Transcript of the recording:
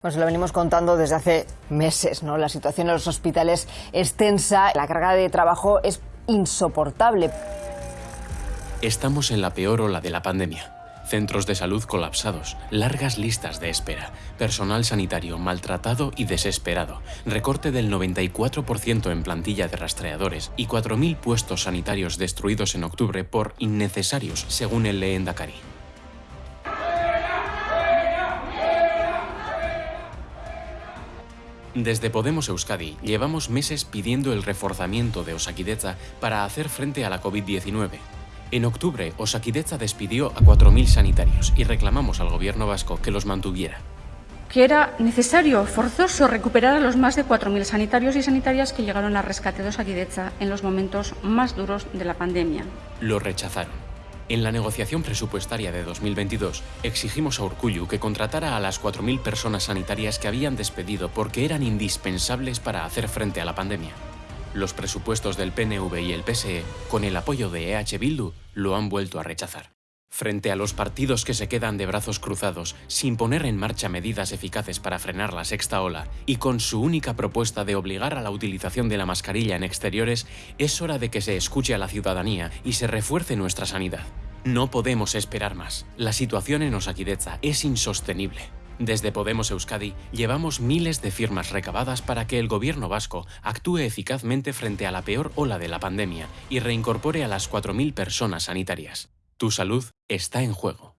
Pues lo venimos contando desde hace meses, ¿no? La situación en los hospitales es tensa, la carga de trabajo es insoportable. Estamos en la peor ola de la pandemia. Centros de salud colapsados, largas listas de espera, personal sanitario maltratado y desesperado, recorte del 94% en plantilla de rastreadores y 4.000 puestos sanitarios destruidos en octubre por innecesarios, según el Lehendakari. Desde Podemos Euskadi llevamos meses pidiendo el reforzamiento de Osakideza para hacer frente a la COVID-19. En octubre, Osakideza despidió a 4.000 sanitarios y reclamamos al gobierno vasco que los mantuviera. Que era necesario, forzoso, recuperar a los más de 4.000 sanitarios y sanitarias que llegaron al rescate de Osakideza en los momentos más duros de la pandemia. Lo rechazaron. En la negociación presupuestaria de 2022, exigimos a Urcullu que contratara a las 4.000 personas sanitarias que habían despedido porque eran indispensables para hacer frente a la pandemia. Los presupuestos del PNV y el PSE, con el apoyo de EH Bildu, lo han vuelto a rechazar. Frente a los partidos que se quedan de brazos cruzados, sin poner en marcha medidas eficaces para frenar la sexta ola, y con su única propuesta de obligar a la utilización de la mascarilla en exteriores, es hora de que se escuche a la ciudadanía y se refuerce nuestra sanidad. No podemos esperar más. La situación en Osakideza es insostenible. Desde Podemos Euskadi llevamos miles de firmas recabadas para que el gobierno vasco actúe eficazmente frente a la peor ola de la pandemia y reincorpore a las 4.000 personas sanitarias. Tu salud está en juego.